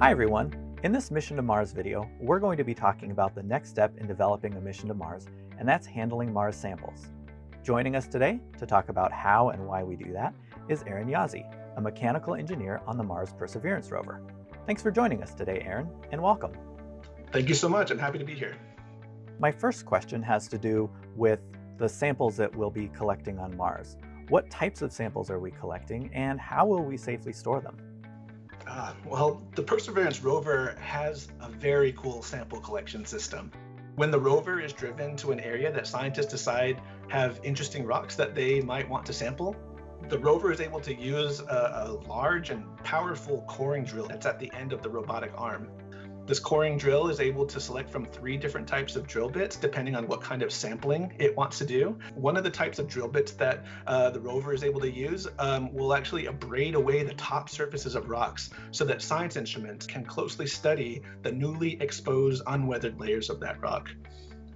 Hi everyone! In this Mission to Mars video, we're going to be talking about the next step in developing a mission to Mars, and that's handling Mars samples. Joining us today to talk about how and why we do that is Aaron Yazzie, a mechanical engineer on the Mars Perseverance rover. Thanks for joining us today, Aaron, and welcome. Thank you so much. I'm happy to be here. My first question has to do with the samples that we'll be collecting on Mars. What types of samples are we collecting, and how will we safely store them? Uh, well, the Perseverance rover has a very cool sample collection system. When the rover is driven to an area that scientists decide have interesting rocks that they might want to sample, the rover is able to use a, a large and powerful coring drill that's at the end of the robotic arm this coring drill is able to select from three different types of drill bits depending on what kind of sampling it wants to do. One of the types of drill bits that uh, the rover is able to use um, will actually abrade away the top surfaces of rocks so that science instruments can closely study the newly exposed unweathered layers of that rock.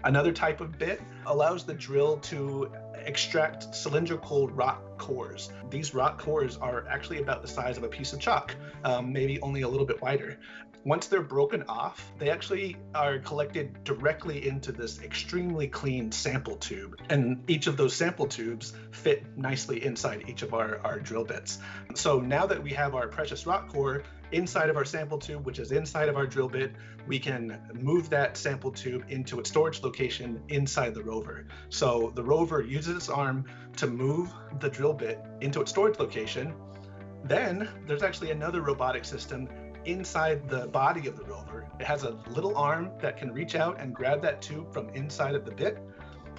Another type of bit allows the drill to extract cylindrical rock cores. These rock cores are actually about the size of a piece of chalk, um, maybe only a little bit wider. Once they're broken off, they actually are collected directly into this extremely clean sample tube. And each of those sample tubes fit nicely inside each of our, our drill bits. So now that we have our precious rock core inside of our sample tube, which is inside of our drill bit, we can move that sample tube into its storage location inside the rover. So the rover uses its arm to move the drill bit into its storage location. Then there's actually another robotic system inside the body of the rover. It has a little arm that can reach out and grab that tube from inside of the bit,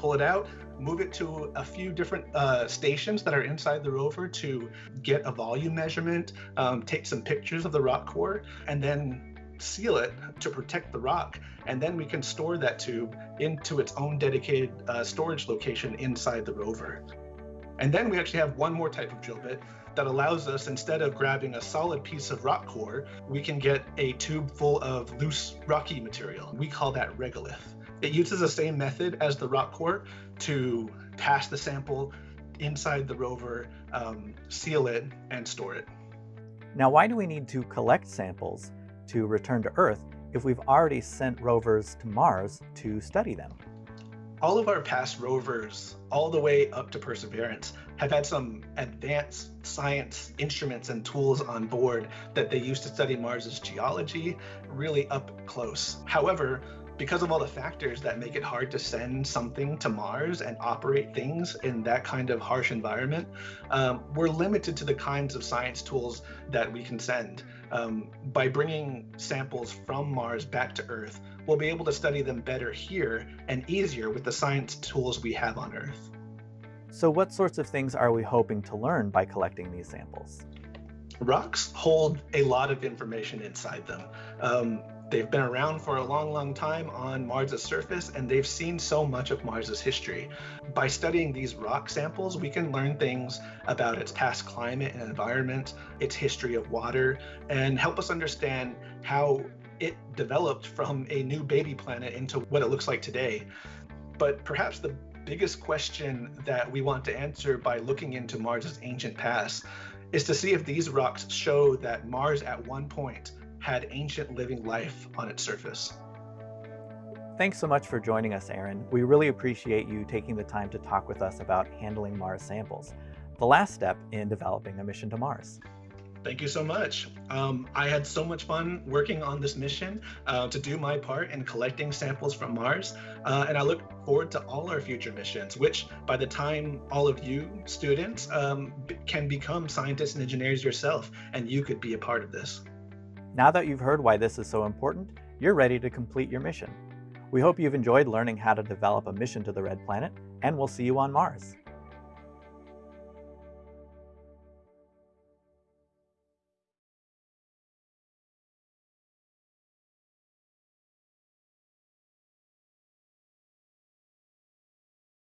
pull it out, move it to a few different uh, stations that are inside the rover to get a volume measurement, um, take some pictures of the rock core, and then seal it to protect the rock. And then we can store that tube into its own dedicated uh, storage location inside the rover. And then we actually have one more type of drill bit that allows us, instead of grabbing a solid piece of rock core, we can get a tube full of loose rocky material. We call that regolith. It uses the same method as the rock core to pass the sample inside the rover, um, seal it, and store it. Now, why do we need to collect samples to return to Earth if we've already sent rovers to Mars to study them? all of our past rovers, all the way up to Perseverance, have had some advanced science instruments and tools on board that they use to study Mars's geology really up close. However, because of all the factors that make it hard to send something to Mars and operate things in that kind of harsh environment, um, we're limited to the kinds of science tools that we can send. Um, by bringing samples from Mars back to Earth, we'll be able to study them better here and easier with the science tools we have on Earth. So what sorts of things are we hoping to learn by collecting these samples? Rocks hold a lot of information inside them. Um, they've been around for a long, long time on Mars's surface, and they've seen so much of Mars's history. By studying these rock samples, we can learn things about its past climate and environment, its history of water, and help us understand how it developed from a new baby planet into what it looks like today. But perhaps the biggest question that we want to answer by looking into Mars's ancient past is to see if these rocks show that Mars at one point had ancient living life on its surface. Thanks so much for joining us, Aaron. We really appreciate you taking the time to talk with us about handling Mars samples, the last step in developing a mission to Mars. Thank you so much. Um, I had so much fun working on this mission uh, to do my part in collecting samples from Mars. Uh, and I look forward to all our future missions, which by the time all of you students um, can become scientists and engineers yourself, and you could be a part of this. Now that you've heard why this is so important, you're ready to complete your mission. We hope you've enjoyed learning how to develop a mission to the Red Planet, and we'll see you on Mars.